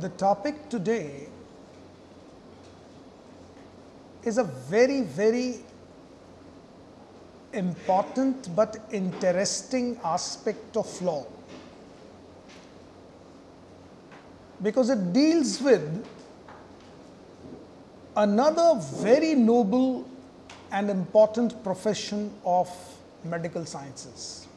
the topic today is a very, very important but interesting aspect of law because it deals with another very noble and important profession of medical sciences.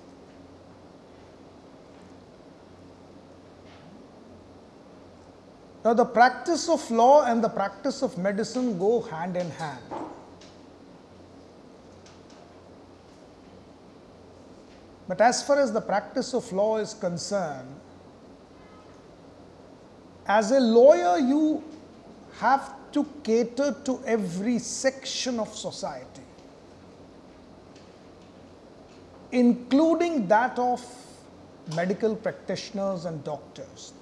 Now, the practice of law and the practice of medicine go hand in hand. But as far as the practice of law is concerned, as a lawyer, you have to cater to every section of society, including that of medical practitioners and doctors.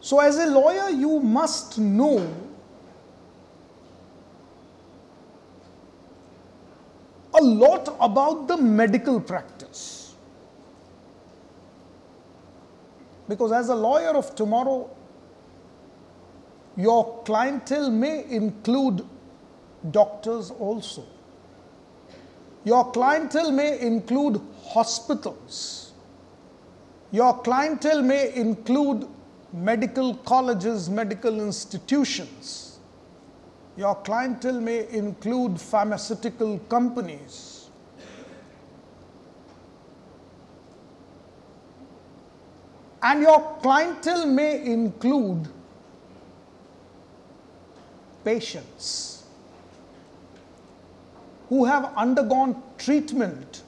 So, as a lawyer, you must know a lot about the medical practice. Because, as a lawyer of tomorrow, your clientele may include doctors also. Your clientele may include hospitals. Your clientele may include medical colleges, medical institutions. Your clientele may include pharmaceutical companies. And your clientele may include patients who have undergone treatment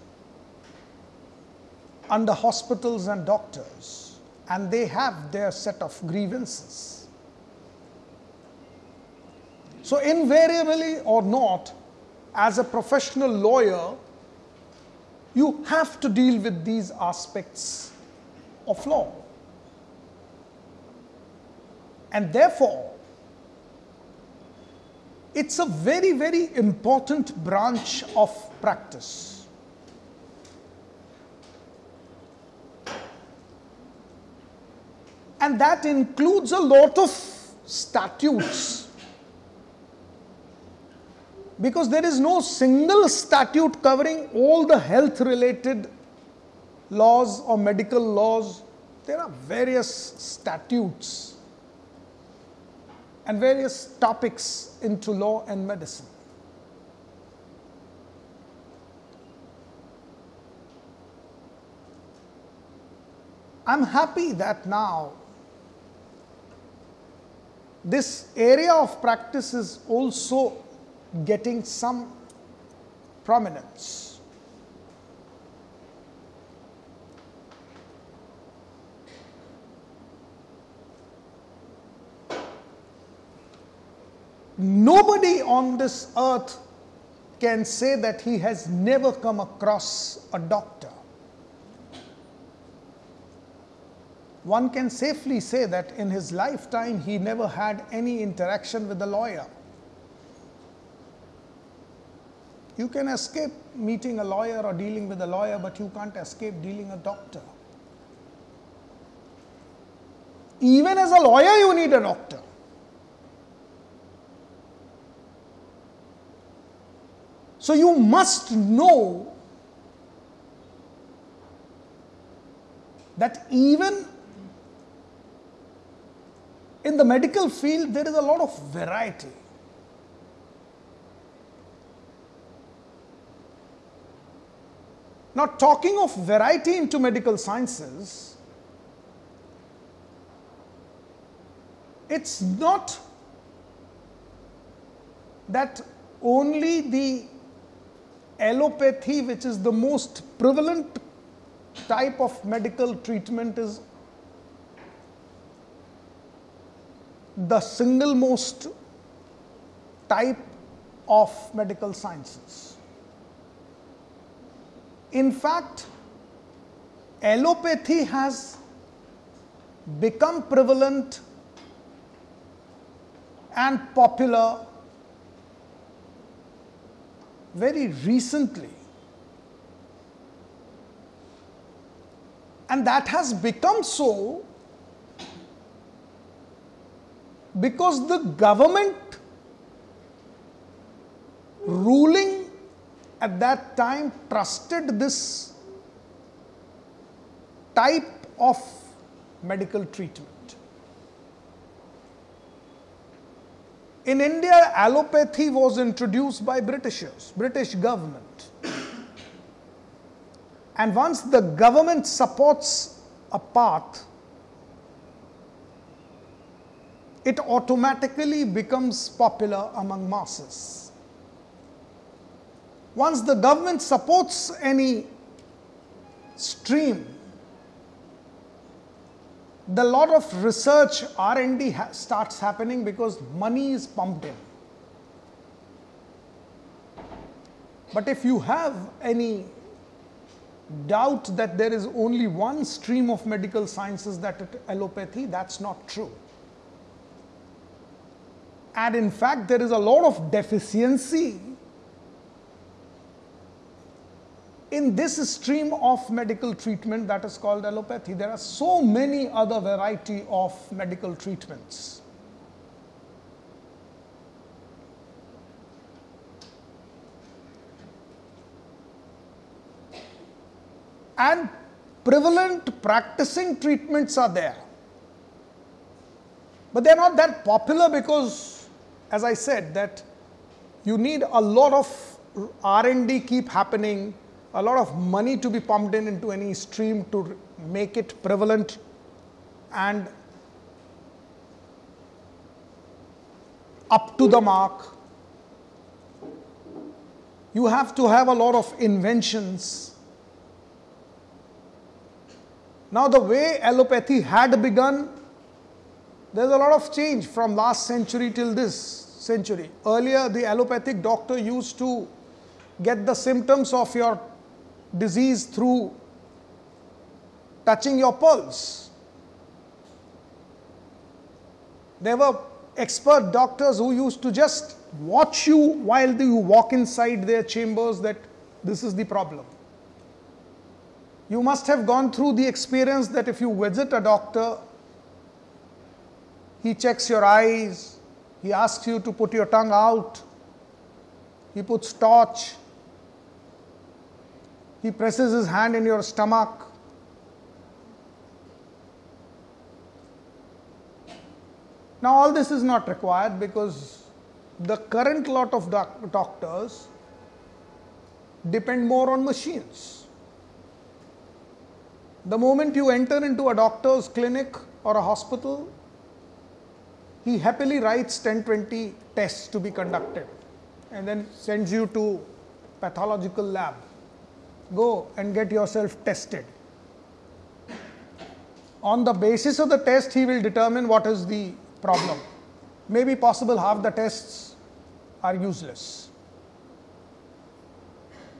under hospitals and doctors and they have their set of grievances. So, invariably or not, as a professional lawyer, you have to deal with these aspects of law. And therefore, it's a very, very important branch of practice. And that includes a lot of statutes. Because there is no single statute covering all the health related laws or medical laws. There are various statutes and various topics into law and medicine. I'm happy that now this area of practice is also getting some prominence. Nobody on this earth can say that he has never come across a doctor. One can safely say that in his lifetime he never had any interaction with a lawyer. You can escape meeting a lawyer or dealing with a lawyer, but you can't escape dealing a doctor. Even as a lawyer, you need a doctor. So you must know that even in the medical field, there is a lot of variety. Now, talking of variety into medical sciences, it's not that only the allopathy, which is the most prevalent type of medical treatment, is the single most type of medical sciences. In fact, allopathy has become prevalent and popular very recently. And that has become so because the government ruling at that time trusted this type of medical treatment. In India, allopathy was introduced by Britishers, British government. And once the government supports a path, it automatically becomes popular among masses. Once the government supports any stream, the lot of research r&d ha starts happening because money is pumped in but if you have any doubt that there is only one stream of medical sciences that allopathy that's not true and in fact there is a lot of deficiency in this stream of medical treatment that is called allopathy, there are so many other variety of medical treatments. And prevalent practicing treatments are there. But they're not that popular because, as I said, that you need a lot of R&D keep happening a lot of money to be pumped in into any stream to make it prevalent and up to the mark. You have to have a lot of inventions. Now, the way allopathy had begun, there's a lot of change from last century till this century. Earlier, the allopathic doctor used to get the symptoms of your disease through touching your pulse. There were expert doctors who used to just watch you while you walk inside their chambers that this is the problem. You must have gone through the experience that if you visit a doctor, he checks your eyes, he asks you to put your tongue out, he puts torch, he presses his hand in your stomach. Now, all this is not required because the current lot of doc doctors depend more on machines. The moment you enter into a doctor's clinic or a hospital, he happily writes 10 20 tests to be conducted and then sends you to pathological lab go and get yourself tested. On the basis of the test, he will determine what is the problem. Maybe possible half the tests are useless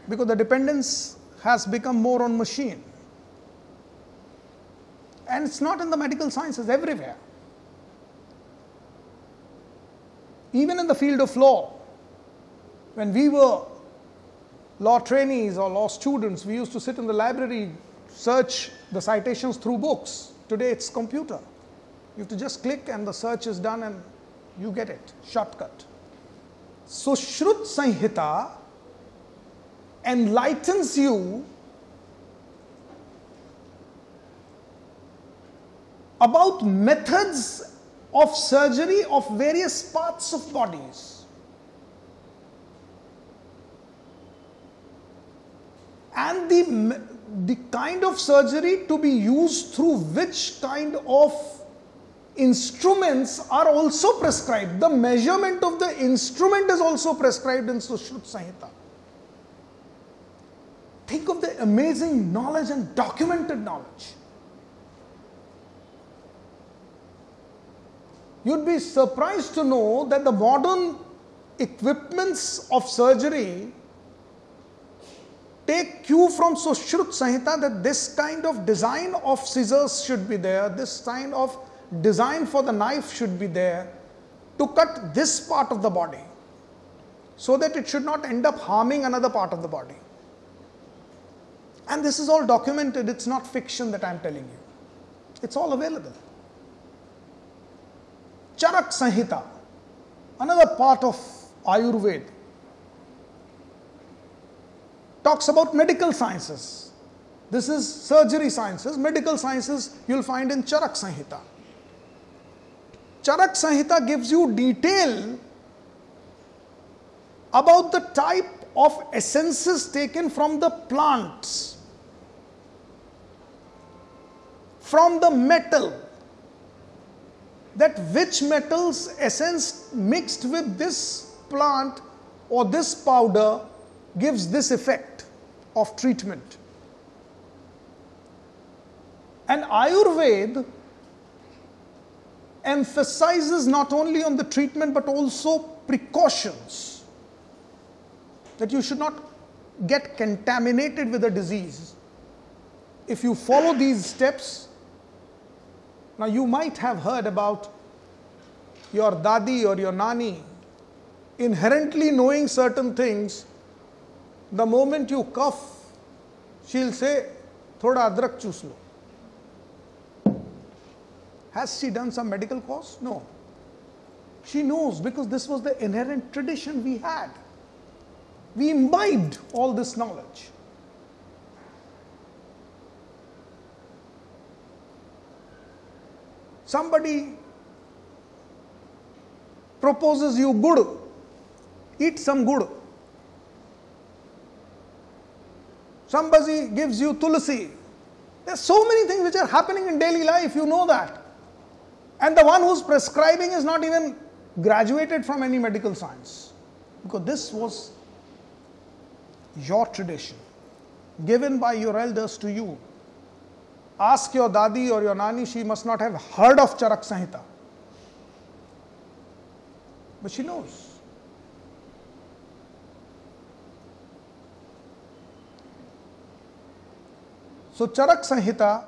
because the dependence has become more on machine. And it's not in the medical sciences, everywhere. Even in the field of law, when we were law trainees or law students, we used to sit in the library, search the citations through books. Today it's computer. You have to just click and the search is done and you get it, shortcut. Sushrut Sanhita enlightens you about methods of surgery of various parts of bodies. and the, the kind of surgery to be used through which kind of instruments are also prescribed. The measurement of the instrument is also prescribed in Sushrut Sanhita. Think of the amazing knowledge and documented knowledge. You'd be surprised to know that the modern equipments of surgery take cue from Sushrut Sanhita that this kind of design of scissors should be there, this kind of design for the knife should be there to cut this part of the body so that it should not end up harming another part of the body. And this is all documented, it's not fiction that I'm telling you. It's all available. Charak Sanhita, another part of Ayurveda, talks about medical sciences. This is surgery sciences, medical sciences you'll find in Charak Sanhita. Charak Sanhita gives you detail about the type of essences taken from the plants, from the metal, that which metals essence mixed with this plant or this powder gives this effect of treatment. And Ayurveda emphasizes not only on the treatment but also precautions that you should not get contaminated with a disease. If you follow these steps, now you might have heard about your dadi or your nani inherently knowing certain things. The moment you cough, she'll say, Thoda adrak choose lo. Has she done some medical course? No. She knows because this was the inherent tradition we had. We imbibed all this knowledge. Somebody proposes you good, eat some good. Somebody gives you tulsi. There's so many things which are happening in daily life, you know that. And the one who's prescribing is not even graduated from any medical science. Because this was your tradition, given by your elders to you. Ask your dadi or your nani, she must not have heard of Charak Sanhita. But she knows. So, Charak Sanhita